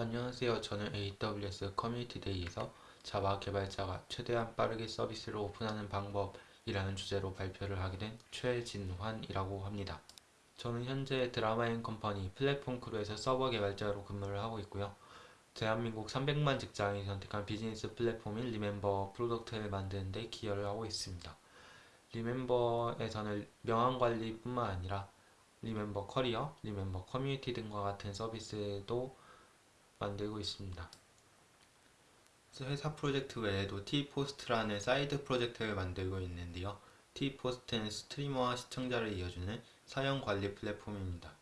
안녕하세요. 저는 AWS Community Day에서 Java 개발자가 최대한 빠르게 서비스를 오픈하는 방법이라는 주제로 발표를 하게 된 최진환이라고 합니다. 저는 현재 드라마앤컴퍼니 플랫폼 crew에서 서버 개발자로 근무를 하고 있고요. 대한민국 300만 직장인이 선택한 비즈니스 플랫폼인 리멤버 product를 만드는 데 기여를 하고 있습니다. 리멤버에서는 명함 관리뿐만 아니라 리멤버 커리어, 리멤버 커뮤니티 등과 같은 서비스도 만들고 있습니다. 회사 프로젝트 외에도 T포스트라는 side project를 만들고 있는데요. T포스트는 streamer와 시청자를 이어주는 사연 관리 플랫폼입니다.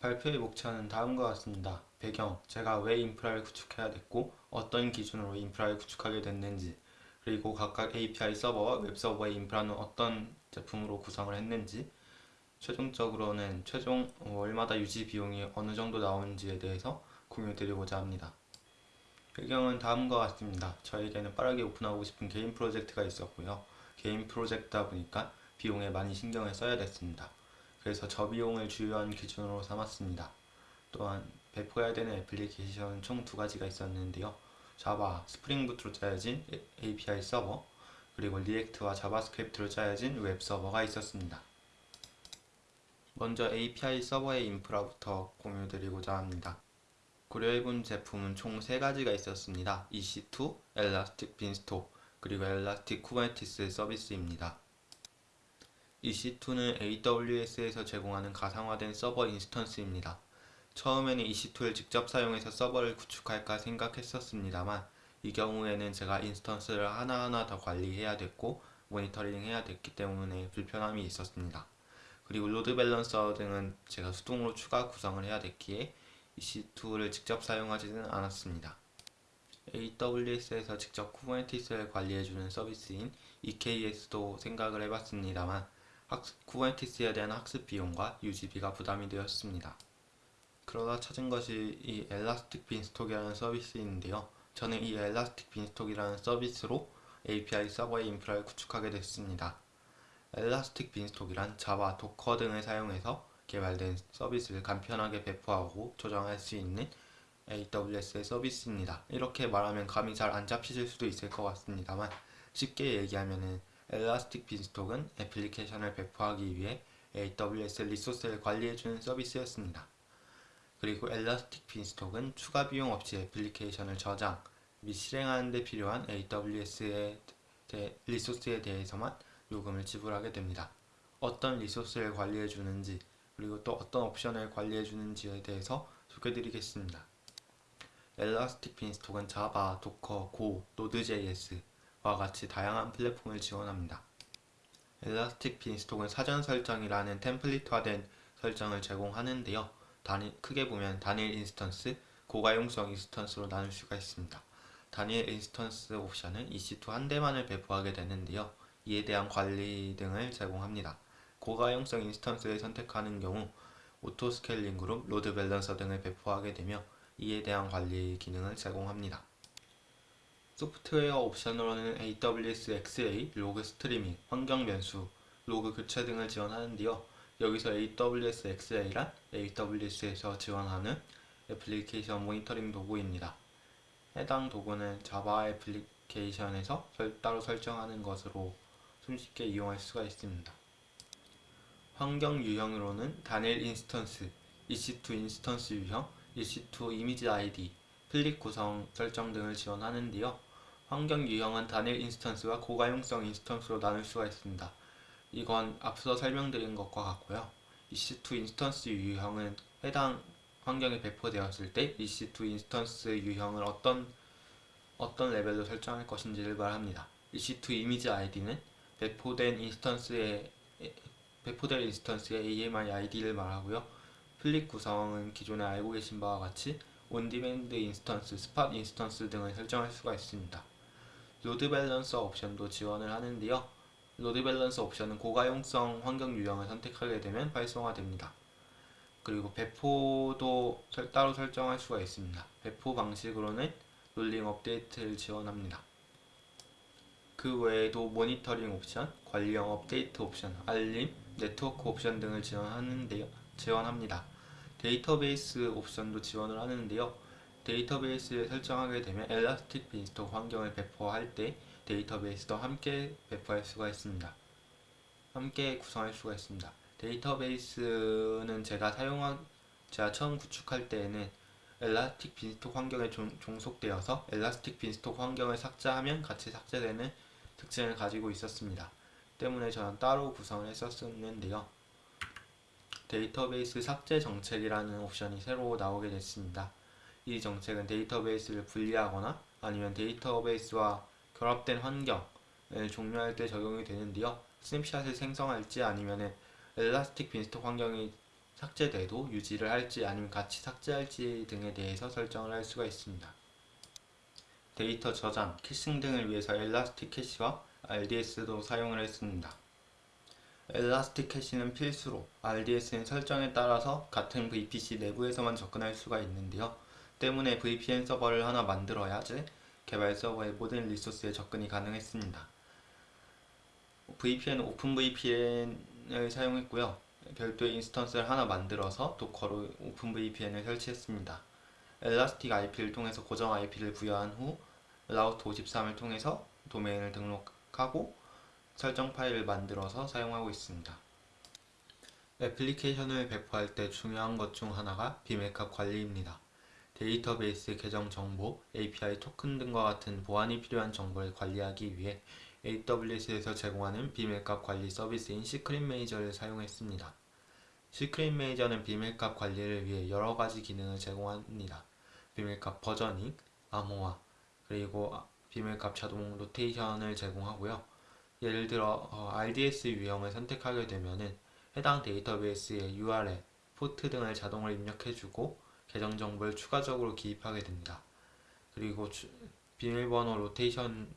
발표의 목차는 다음과 같습니다. 배경, 제가 왜 인프라를 구축해야 됐고 어떤 기준으로 인프라를 구축하게 됐는지 그리고 각각 API 서버와 웹 서버의 인프라는 어떤 제품으로 구성을 했는지 최종적으로는 최종 월마다 유지 비용이 어느 정도 나오는지에 대해서 공유드리고자 합니다. 배경은 다음과 같습니다. 저에게는 빠르게 오픈하고 싶은 개인 프로젝트가 있었고요. 개인 프로젝트다 보니까 비용에 많이 신경을 써야 됐습니다. 그래서 저비용을 주요한 기준으로 삼았습니다. 또한 배포해야 되는 애플리케이션은 총 두 가지가 있었는데요. 자바, 스프링부트로 짜여진 API 서버, 그리고 React와 JavaScript로 짜여진 웹 서버가 있었습니다. 먼저 API 서버의 인프라부터 공유드리고자 합니다. 고려해본 제품은 총 3가지가 있었습니다. EC2, Elastic Beanstalk, 그리고 Elastic Kubernetes 서비스입니다. EC2는 AWS에서 제공하는 가상화된 서버 instance입니다. 처음에는 EC2를 직접 사용해서 서버를 구축할까 생각했었습니다만 이 경우에는 제가 instance를 하나하나 더 관리해야 됐고 모니터링 해야 됐기 때문에 불편함이 있었습니다. 그리고 load balancer 등은 제가 수동으로 추가 구성을 해야 됐기에 EC2를 직접 사용하지는 않았습니다. AWS에서 직접 Kubernetes를 관리해주는 서비스인 EKS도 생각을 해봤습니다만 Kubernetes에 대한 학습 비용과 유지비가 부담이 되었습니다. 그러다 찾은 것이 이 Elastic Beanstalk이라는 서비스인데요. 저는 이 Elastic Beanstalk이라는 서비스로 API 서버의 인프라를 구축하게 됐습니다. Elastic Beanstalk이란 Java, Docker 등을 사용해서 개발된 서비스를 간편하게 배포하고 조정할 수 있는 AWS의 서비스입니다. 이렇게 말하면 감이 잘 안 잡히실 수도 있을 것 같습니다만 쉽게 얘기하면은 Elastic Beanstalk은 애플리케이션을 배포하기 위해 AWS resource를 관리해주는 서비스였습니다. 그리고 Elastic Beanstalk은 추가 비용 없이 애플리케이션을 저장 및 실행하는 데 필요한 AWS의 resource에 대해서만 요금을 지불하게 됩니다. 어떤 resource를 관리해 주는지 그리고 또 어떤 옵션을 관리해 주는지에 대해서 소개드리겠습니다. Elastic Beanstalk은 자바, 도커, 고, 노드.js와 같이 다양한 플랫폼을 지원합니다. Elastic Beanstalk은 사전 설정이라는 template화된 설정을 제공하는데요. 단일, 크게 보면 단일 instance, 고가용성 instance로 나눌 수가 있습니다. 단일 instance 옵션은 EC2 한 대만을 배포하게 되는데요. 이에 대한 관리 등을 제공합니다. 고가용성 instance를 선택하는 경우 auto scaling group, load balancer 등을 배포하게 되며 이에 대한 관리 기능을 제공합니다. 소프트웨어 옵션으로는 AWS X-Ray, 로그 스트리밍, 환경 변수, 로그 교체 등을 지원하는데요. 여기서 AWS X-Ray란 AWS에서 지원하는 애플리케이션 모니터링 도구입니다. 해당 도구는 Java 애플리케이션에서 따로 설정하는 것으로 손쉽게 이용할 수가 있습니다. 환경 유형으로는 단일 instance, EC2 instance 유형, EC2 이미지 아이디, fleet 구성 설정 등을 지원하는데요. 환경 유형은 단일 instance와 고가용성 instance로 나눌 수가 있습니다. 이건 앞서 설명드린 것과 같고요. EC2 instance 유형은 해당 환경에 배포되었을 때 EC2 instance 유형을 어떤 어떤 레벨로 설정할 것인지를 말합니다. EC2 이미지 아이디는 배포된 instance의 배포될 instance의 AMI ID를 말하고요. fleet 구성은 기존에 알고 계신 바와 같이 on-demand instance, spot instance 등을 설정할 수가 있습니다. load balancer 옵션도 지원을 하는데요. load balancer 옵션은 고가용성 환경 유형을 선택하게 되면 활성화됩니다. 그리고 배포도 따로 설정할 수가 있습니다. 배포 방식으로는 rolling 업데이트를 지원합니다. 그 외에도 모니터링 옵션, 관리형 업데이트 옵션, 알림, 네트워크 옵션 등을 지원하는데요. 지원합니다. 데이터베이스 옵션도 지원을 하는데요. 데이터베이스를 설정하게 되면 Elastic Beanstalk 환경을 배포할 때 데이터베이스도 함께 배포할 수가 있습니다. 함께 구성할 수가 있습니다. 데이터베이스는 제가 사용한 제가 처음 구축할 때에는 Elastic Beanstalk 환경에 종, 종속되어서 Elastic Beanstalk 환경을 삭제하면 같이 삭제되는 특징을 가지고 있었습니다. 때문에 저는 따로 구성을 했었는데요. 데이터베이스 삭제 정책이라는 옵션이 새로 나오게 됐습니다. 이 정책은 데이터베이스를 분리하거나 아니면 데이터베이스와 결합된 환경을 종료할 때 적용이 되는데요. 스냅샷을 생성할지 아니면 엘라스틱 빈스톡 환경이 삭제돼도 유지를 할지 아니면 같이 삭제할지 등에 대해서 설정을 할 수가 있습니다. 데이터 저장, caching 등을 위해서 ElastiCache와 RDS도 사용을 했습니다. ElastiCache는 필수로, RDS는 설정에 따라서 같은 VPC 내부에서만 접근할 수가 있는데요. 때문에 VPN 서버를 하나 만들어야지 개발 서버의 모든 리소스에 접근이 가능했습니다. VPN OpenVPN을 사용했고요. 별도의 instance를 하나 만들어서 Docker로 OpenVPN을 설치했습니다. Elastic IP를 통해서 고정 IP를 부여한 후 Route 53을 통해서 도메인을 등록하고 설정 파일을 만들어서 사용하고 있습니다. 애플리케이션을 배포할 때 중요한 것 중 하나가 비밀값 관리입니다. 데이터베이스 계정 정보, API 토큰 등과 같은 보안이 필요한 정보를 관리하기 위해 AWS에서 제공하는 비밀값 관리 서비스인 Secrets Manager를 사용했습니다. Secrets Manager는 비밀값 관리를 위해 여러 가지 기능을 제공합니다. 비밀값 versioning, 암호화, 그리고 비밀값 자동 로테이션을 제공하고요. 예를 들어 어, RDS 유형을 선택하게 되면은 해당 데이터베이스의 URL, 포트 등을 자동으로 입력해주고 계정 정보를 추가적으로 기입하게 됩니다. 그리고 주, 비밀번호 로테이션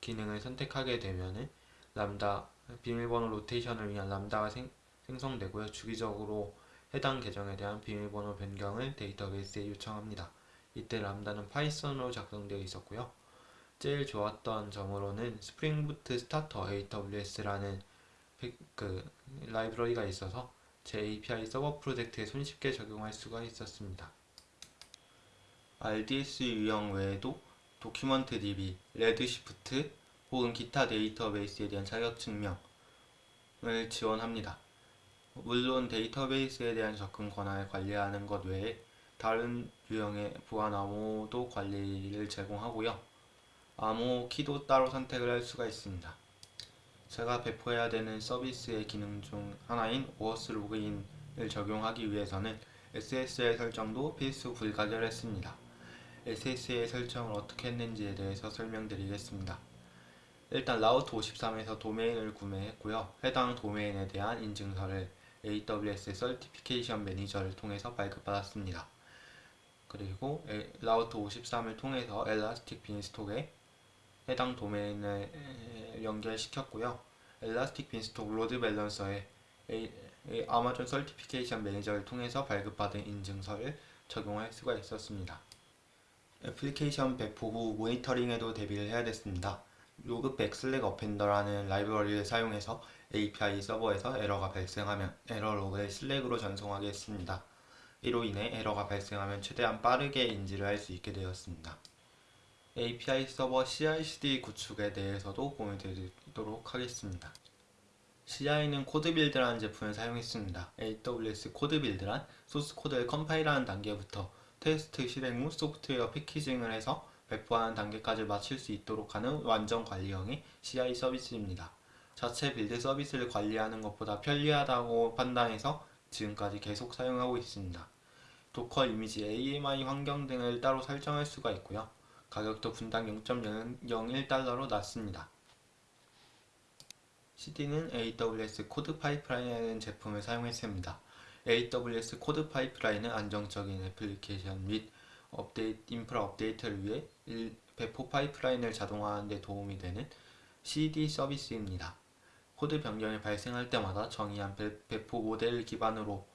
기능을 선택하게 되면은 람다 비밀번호 로테이션을 위한 Lambda가 생, 생성되고요. 주기적으로 해당 계정에 대한 비밀번호 변경을 데이터베이스에 요청합니다. 이때 Lambda는 Python으로 작성되어 있었고요. 제일 좋았던 점으로는 Spring Boot Starter AWS라는 그 라이브러리가 있어서 제 API 서버 프로젝트에 손쉽게 적용할 수가 있었습니다. RDS 유형 외에도 DocumentDB, Redshift 혹은 기타 데이터베이스에 대한 자격 증명을 지원합니다. 물론 데이터베이스에 대한 접근 권한을 관리하는 것 외에 다른 유형의 암호도 관리를 제공하고요. 암호 키도 따로 선택을 할 수가 있습니다. 제가 배포해야 되는 서비스의 기능 중 하나인 오어스 로그인을 적용하기 위해서는 SSL 설정도 필수 불가결했습니다. SSL 설정을 어떻게 했는지에 대해서 설명드리겠습니다. 일단 Route 53에서 도메인을 구매했고요. 해당 도메인에 대한 인증서를 AWS Certification Manager를 통해서 발급받았습니다. 그리고 Route 53을 통해서 Elastic Beanstalk에 해당 도메인을 연결시켰고요. Elastic Beanstalk load balancer에 Amazon Certification Manager를 통해서 발급받은 인증서를 적용할 수가 있었습니다. 애플리케이션 배포 후 모니터링에도 대비를 해야 됐습니다. Logback Slack Appender라는 라이브러리를 사용해서 API 서버에서 에러가 발생하면 에러 로그를 Slack으로 전송하게 했습니다. 이로 인해 에러가 발생하면 최대한 빠르게 인지를 할 수 있게 되었습니다. API 서버 CI/CD 구축에 대해서도 공유드리도록 하겠습니다. CI는 CodeBuild라는 제품을 사용했습니다. AWS CodeBuild란 소스 코드를 컴파일하는 단계부터 테스트 실행 후 소프트웨어 packaging을 해서 배포하는 단계까지 마칠 수 있도록 하는 완전 관리형의 CI 서비스입니다. 자체 build 서비스를 관리하는 것보다 편리하다고 판단해서 지금까지 계속 사용하고 있습니다. Docker 이미지 AMI 환경 등을 따로 설정할 수가 있고요. 가격도 분당 0.01달러로 낮습니다. CD는 AWS CodePipeline이라는 제품을 사용했습니다. AWS CodePipeline은 안정적인 애플리케이션 및 업데이트, 인프라 업데이트를 위해 배포 파이프라인을 자동화하는 데 도움이 되는 CD 서비스입니다. 코드 변경이 발생할 때마다 정의한 배포 모델 기반으로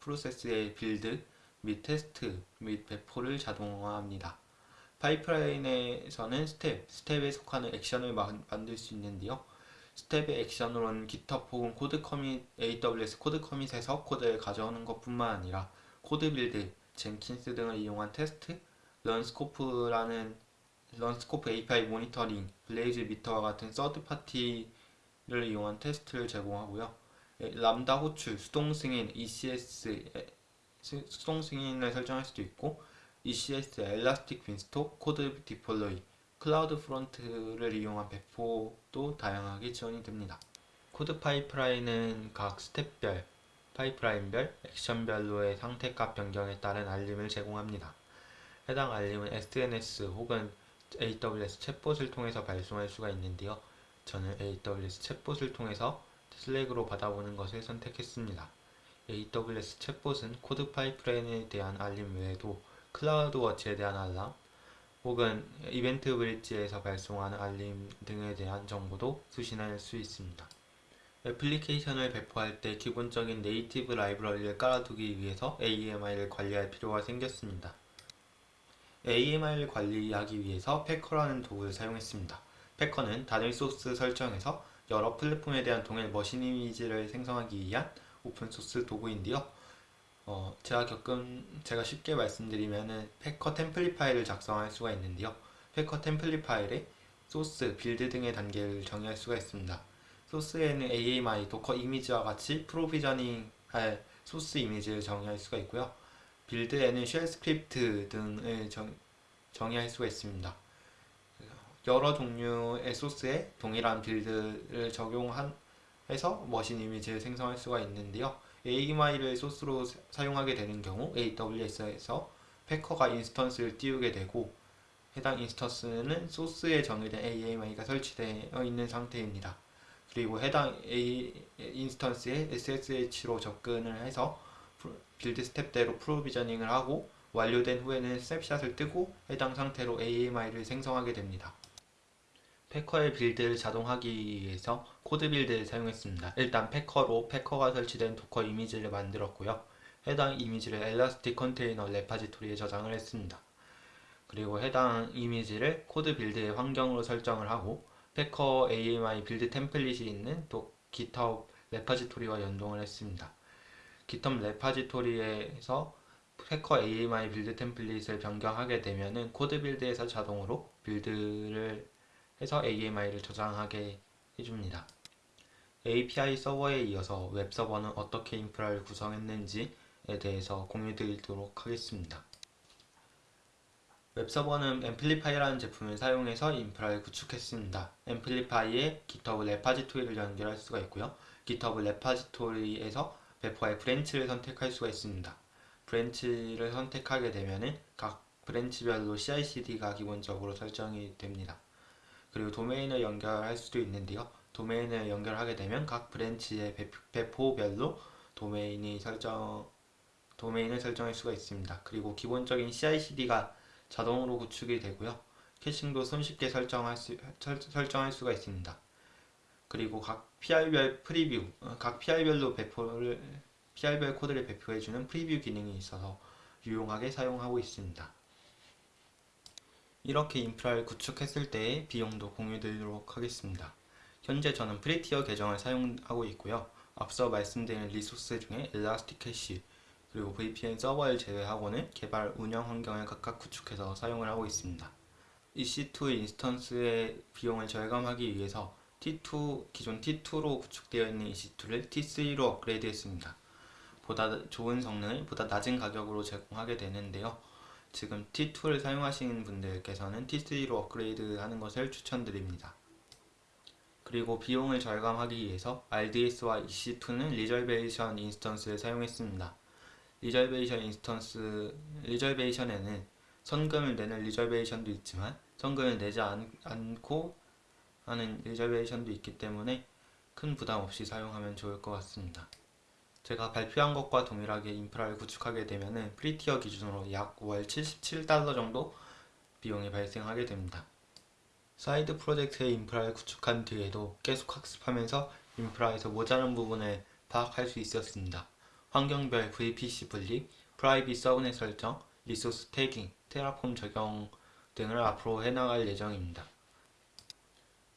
프로세스의 build 및 테스트 및 배포를 자동화합니다. 파이프라인에서는 스텝, 스텝에 속하는 액션을 만들 수 있는데요. 스텝의 액션으로는 GitHub 혹은 CodeCommit, AWS CodeCommit에서 코드를 가져오는 것뿐만 아니라 CodeBuild, Jenkins 등을 이용한 테스트, 런스코프라는 런스코프 API 모니터링, BlazeMeter와 같은 third party를 이용한 테스트를 제공하고요. 예, 람다 호출, 수동 승인, ECS 에, 수- 수동 승인을 설정할 수도 있고 ECS, Elastic Beanstalk, CodeDeploy, CloudFront를 이용한 배포도 다양하게 지원이 됩니다. CodePipeline은 각 스텝별, 파이프라인별, 액션별로의 상태값 변경에 따른 알림을 제공합니다. 해당 알림은 SNS 혹은 AWS 챗봇을 통해서 발송할 수가 있는데요. 저는 AWS 챗봇을 통해서 슬랙으로 받아보는 것을 선택했습니다. AWS 챗봇은 코드 파이프라인에 대한 알림 외에도 클라우드워치에 대한 알람, 혹은 이벤트 브릿지에서 발송하는 알림 등에 대한 정보도 수신할 수 있습니다. 애플리케이션을 배포할 때 기본적인 네이티브 라이브러리를 깔아두기 위해서 AMI를 관리할 필요가 생겼습니다. AMI를 관리하기 위해서 패커라는 도구를 사용했습니다. 패커는 단일 소스 설정에서 여러 플랫폼에 대한 동일 머신 이미지를 생성하기 위한 open source 도구인데요. 어, 제가 겪은, 제가 쉽게 말씀드리면은 Packer template 파일을 작성할 수가 있는데요. Packer template 파일에 소스, build 등의 단계를 정의할 수가 있습니다. 소스에는 AMI, Docker 이미지와 같이 provisioning 할 소스 이미지를 정의할 수가 있고요. build에는 shell script 등을 정, 정의할 수가 있습니다. 여러 종류의 소스에 동일한 build를 적용한 해서 machine 이미지를 생성할 수가 있는데요. AMI를 소스로 사- 사용하게 되는 경우 AWS에서 Packer가 instance를 띄우게 되고 해당 instance는 소스에 정의된 AMI가 설치되어 있는 상태입니다. 그리고 해당 A 인스턴스에 SSH로 접근을 해서 build step대로 provisioning을 하고 완료된 후에는 snapshot을 뜨고 해당 상태로 AMI를 생성하게 됩니다. Packer의 build를 자동하기 위해서 CodeBuild를 사용했습니다. 일단 Packer로 Packer가 설치된 Docker 이미지를 만들었고요. 해당 이미지를 Elastic Container Repository에 저장을 했습니다. 그리고 해당 이미지를 CodeBuild의 환경으로 설정을 하고 패커 AMI 빌드 템플릿이 있는 또 GitHub 레파지토리와 연동을 했습니다. GitHub 레파지토리에서 패커 AMI 빌드 템플릿을 변경하게 되면은 CodeBuild에서 자동으로 build를 해서 AMI를 저장하게 해줍니다. API 서버에 이어서 웹 서버는 어떻게 인프라를 구성했는지에 대해서 공유드리도록 하겠습니다. 웹 서버는 Amplify라는 제품을 사용해서 인프라를 구축했습니다. 앰플리파이에 GitHub 레파지토리를 연결할 수가 있고요. GitHub 레파지토리에서 배포할 브랜치를 선택할 수가 있습니다. branch를 선택하게 되면은 각 branch별로 CI/CD가 기본적으로 설정이 됩니다. 그리고 도메인을 연결할 수도 있는데요. 도메인을 연결하게 되면 각 branch의 배포- 배포별로 도메인이 설정 도메인을 설정할 수가 있습니다. 그리고 기본적인 CI/CD가 자동으로 구축이 되고요. caching도 손쉽게 설정할 수 설- 설정할 수가 있습니다. 그리고 각 PR별 preview, 어, 각 PR별로 배포를 PR별 코드를 배포해주는 preview 기능이 있어서 유용하게 사용하고 있습니다. 이렇게 인프라를 구축했을 때의 비용도 공유드리도록 하겠습니다. 현재 저는 free tier 계정을 사용하고 있고요. 앞서 말씀드린 resource 중에 ElastiCache 그리고 VPN 서버를 제외하고는 개발 운영 환경을 각각 구축해서 사용을 하고 있습니다. EC2 인스턴스의 비용을 절감하기 위해서 T2 기존 T2로 구축되어 있는 EC2를 T3로 업그레이드했습니다. 보다 좋은 성능을 보다 낮은 가격으로 제공하게 되는데요. 지금 T2를 사용하시는 분들께서는 T3로 업그레이드 하는 것을 추천드립니다. 그리고 비용을 절감하기 위해서 RDS와 EC2는 reservation instance를 사용했습니다. reservation instance, reservation에는 선금을 내는 reservation도 있지만 선금을 내지 않, 않고 하는 reservation도 있기 때문에 큰 부담 없이 사용하면 좋을 것 같습니다. 제가 발표한 것과 동일하게 인프라를 구축하게 되면은 free tier 기준으로 약 월 77달러 정도 비용이 발생하게 됩니다. side project의 인프라를 구축한 뒤에도 계속 학습하면서 인프라에서 모자란 부분을 파악할 수 있었습니다. 환경별 VPC 분리, private subnet 설정, resource tagging, Terraform 적용 등을 앞으로 해나갈 예정입니다.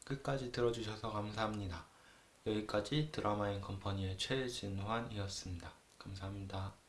끝까지 들어주셔서 감사합니다. 여기까지 드라마인 컴퍼니의 최진환이었습니다. 감사합니다.